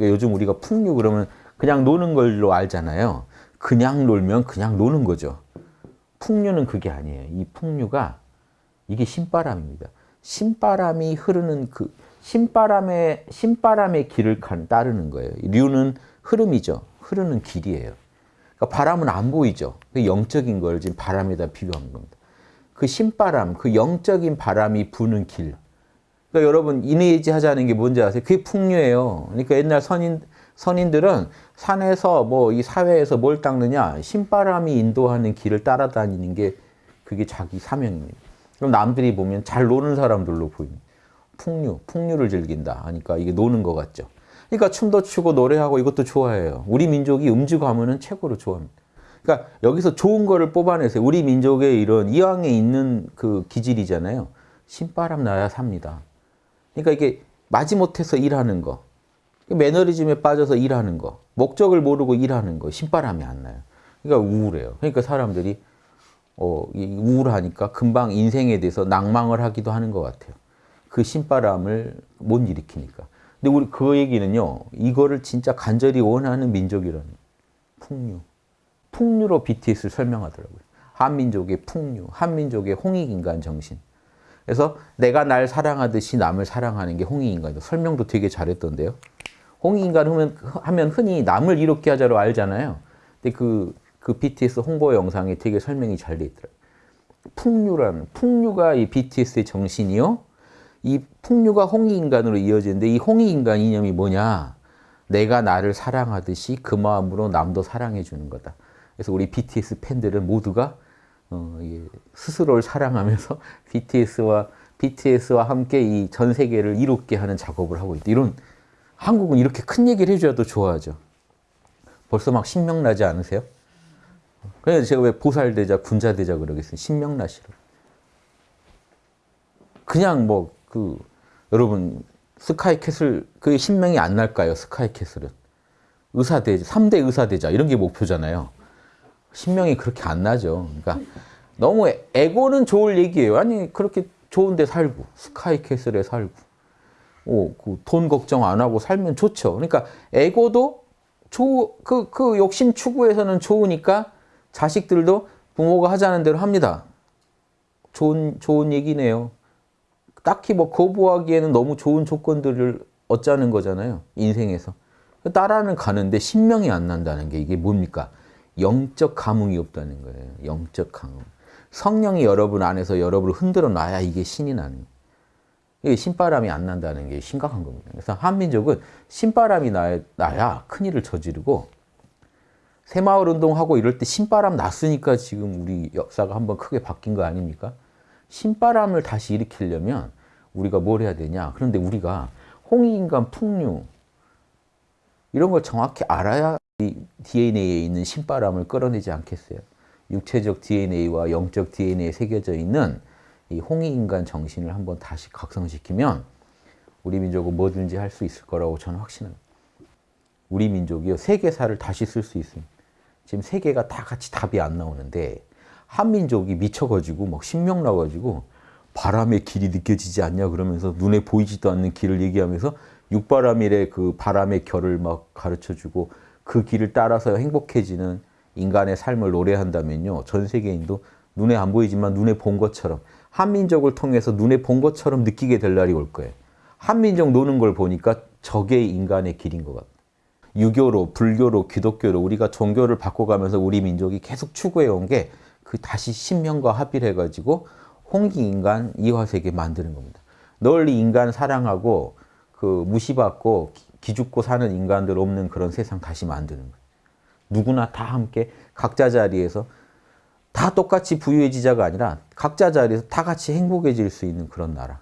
그러니까 요즘 우리가 풍류 그러면 그냥 노는 걸로 알잖아요. 그냥 놀면 그냥 노는 거죠. 풍류는 그게 아니에요. 이 풍류가 이게 신바람입니다. 신바람이 흐르는 그 신바람의 신바람의 길을 따르는 거예요. 류는 흐름이죠. 흐르는 길이에요. 그러니까 바람은 안 보이죠. 그 영적인 걸 지금 바람에다 비교한 겁니다. 그 신바람, 그 영적인 바람이 부는 길. 그러니까 여러분 인해지 하자는 게 뭔지 아세요? 그게 풍류예요. 그러니까 옛날 선인 선인들은 산에서 뭐 이 사회에서 뭘 닦느냐? 신바람이 인도하는 길을 따라다니는 게 그게 자기 사명입니다. 그럼 남들이 보면 잘 노는 사람들로 보입니다. 풍류, 풍류를 즐긴다 하니까 이게 노는 것 같죠. 그러니까 춤도 추고 노래하고 이것도 좋아해요. 우리 민족이 음주 가문은 최고로 좋아합니다. 그러니까 여기서 좋은 거를 뽑아내세요. 우리 민족의 이런 이왕에 있는 그 기질이잖아요. 신바람 나야 삽니다. 그러니까 이게 마지못해서 일하는 거, 매너리즘에 빠져서 일하는 거, 목적을 모르고 일하는 거, 신바람이 안 나요. 그러니까 우울해요. 그러니까 사람들이 어, 우울하니까 금방 인생에 대해서 낭망을 하기도 하는 것 같아요. 그 신바람을 못 일으키니까. 근데 우리 그 얘기는요, 이거를 진짜 간절히 원하는 민족이라는 풍류. 풍류로 BTS를 설명하더라고요. 한민족의 풍류, 한민족의 홍익인간 정신. 그래서 내가 날 사랑하듯이 남을 사랑하는 게 홍익인간이다. 설명도 되게 잘했던데요. 홍익인간 하면 흔히 남을 이롭게 하자로 알잖아요. 근데 그, 그 BTS 홍보 영상에 되게 설명이 잘 돼 있더라고요. 풍류라는, 풍류가 이 BTS의 정신이요. 이 풍류가 홍익인간으로 이어지는데 이 홍익인간 이념이 뭐냐? 내가 나를 사랑하듯이 그 마음으로 남도 사랑해 주는 거다. 그래서 우리 BTS 팬들은 모두가 어, 예, 스스로를 사랑하면서 BTS와 BTS와 함께 이 전 세계를 이롭게 하는 작업을 하고 있다. 이런 한국은 이렇게 큰 얘기를 해줘야 또 좋아하죠. 벌써 막 신명나지 않으세요? 그래서 제가 왜 보살되자, 군자되자 그러겠어요. 신명나시로. 그냥 뭐, 그, 여러분, 스카이캐슬, 그 신명이 안 날까요? 스카이캐슬은. 의사대자, 3대 의사대자, 이런 게 목표잖아요. 신명이 그렇게 안 나죠. 그러니까 너무 에고는 좋을 얘기예요. 아니, 그렇게 좋은데 살고, 스카이캐슬에 살고, 오, 그 돈 걱정 안 하고 살면 좋죠. 그러니까 에고도 조, 그, 그 욕심 추구에서는 좋으니까 자식들도 부모가 하자는 대로 합니다. 좋은, 좋은 얘기네요. 딱히 뭐 거부하기에는 너무 좋은 조건들을 얻자는 거잖아요. 인생에서. 따라는 가는데 신명이 안 난다는 게 이게 뭡니까? 영적 감흥이 없다는 거예요. 영적 감흥. 성령이 여러분 안에서 여러분을 흔들어 놔야 이게 신이 나는 거예요. 이게 신바람이 안 난다는 게 심각한 겁니다. 그래서 한민족은 신바람이 나야, 나야 큰일을 저지르고 새마을 운동하고 이럴 때 신바람 났으니까 지금 우리 역사가 한번 크게 바뀐 거 아닙니까? 신바람을 다시 일으키려면 우리가 뭘 해야 되냐? 그런데 우리가 홍익인간 풍류 이런 걸 정확히 알아야 DNA에 있는 신바람을 끌어내지 않겠어요? 육체적 DNA와 영적 DNA에 새겨져 있는 이 홍익인간 정신을 한번 다시 각성시키면 우리 민족은 뭐든지 할 수 있을 거라고 저는 확신합니다. 우리 민족이요 세계사를 다시 쓸 수 있습니다. 지금 세계가 다 같이 답이 안 나오는데 한민족이 미쳐가지고 막 신명 나가지고 바람의 길이 느껴지지 않냐 그러면서 눈에 보이지도 않는 길을 얘기하면서 육바람일의 그 바람의 결을 막 가르쳐주고 그 길을 따라서 행복해지는 인간의 삶을 노래한다면요 전 세계인도 눈에 안 보이지만 눈에 본 것처럼 한민족을 통해서 눈에 본 것처럼 느끼게 될 날이 올 거예요. 한민족 노는 걸 보니까 저게 인간의 길인 것 같아요. 유교로, 불교로, 기독교로 우리가 종교를 바꿔가면서 우리 민족이 계속 추구해 온 게 그 다시 신명과 합의를 해가지고 홍기인간 이화세계 만드는 겁니다. 널리 인간 사랑하고 그 무시받고 기죽고 사는 인간들 없는 그런 세상 다시 만드는 거예요. 누구나 다 함께 각자 자리에서 다 똑같이 부유해지자가 아니라 각자 자리에서 다 같이 행복해질 수 있는 그런 나라.